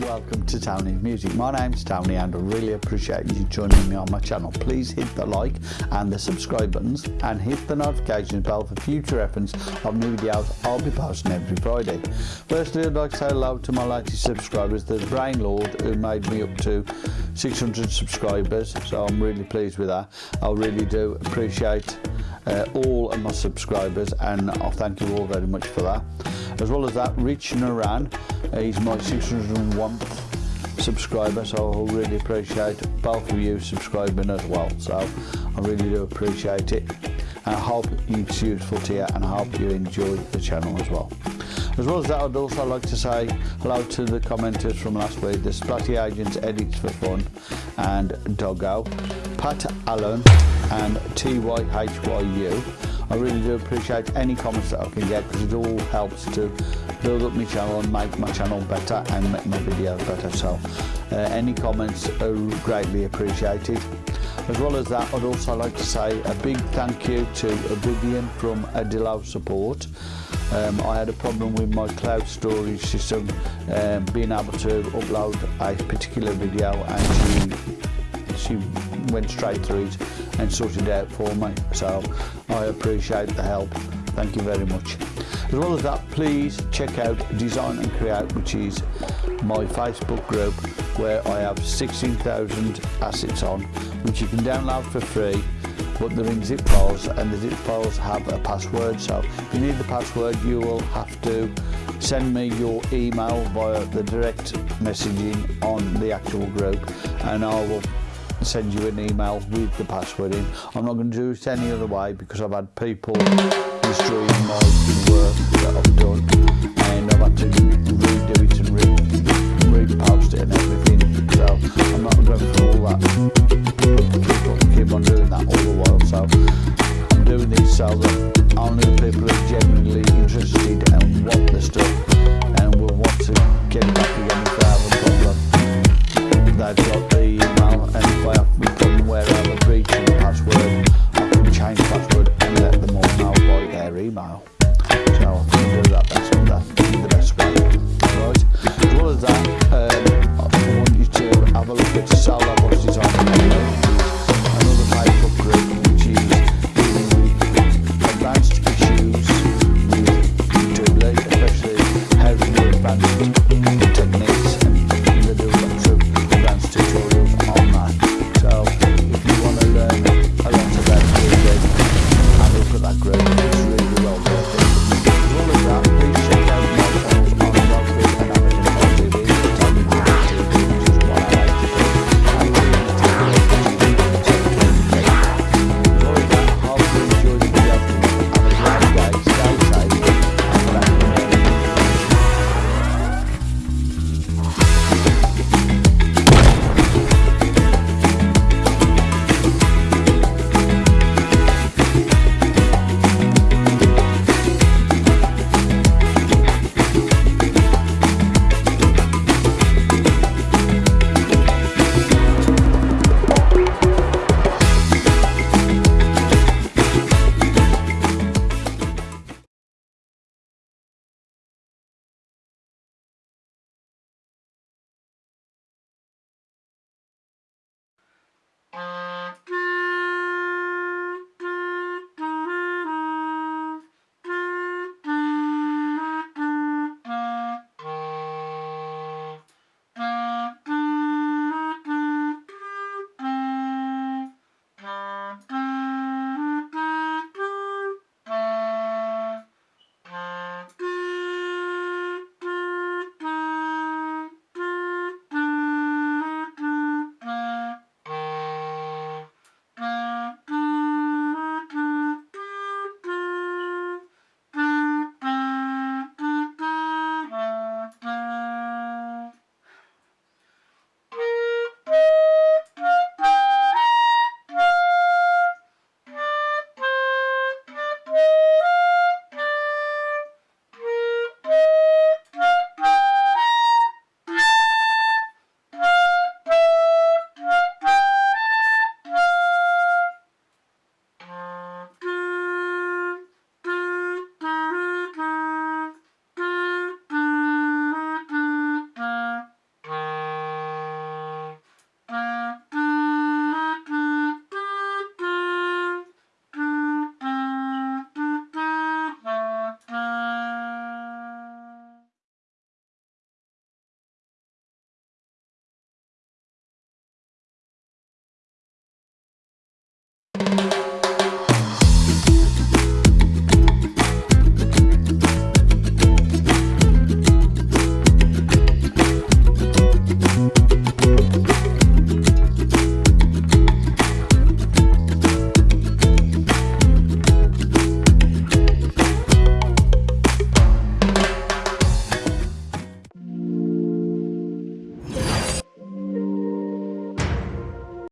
welcome to Tony's Music. My name's Tony and I really appreciate you joining me on my channel. Please hit the like and the subscribe buttons and hit the notification bell for future reference of new videos I'll be posting every Friday. Firstly, I'd like to say hello to my latest subscribers, the Brain Lord, who made me up to 600 subscribers, so I'm really pleased with that. I really do appreciate uh, all of my subscribers and I thank you all very much for that. As well as that, Rich Naran, he's my 601th subscriber, so I really appreciate both of you subscribing as well. So I really do appreciate it. And I hope it's useful to you and I hope you enjoy the channel as well. As well as that, I'd also like to say hello to the commenters from last week, the Splatty Agents Edits for Fun and Doggo, Pat Allen and TYHYU. I really do appreciate any comments that I can get because it all helps to build up my channel and make my channel better and make my videos better. So uh, any comments are greatly appreciated. As well as that, I'd also like to say a big thank you to Vivian from Adilau Support. Um, I had a problem with my cloud storage system um, being able to upload a particular video and she, she went straight through it and sorted it out for me. So I appreciate the help. Thank you very much. As well as that, please check out Design and Create, which is my Facebook group where I have 16,000 assets on, which you can download for free but they're in zip files and the zip files have a password so if you need the password you will have to send me your email via the direct messaging on the actual group and I will send you an email with the password in. I'm not going to do it any other way because I've had people destroying my work have a look at the cell that on Another pipe upgrade which is the advanced issues. With tubular, especially heavy advanced Uh...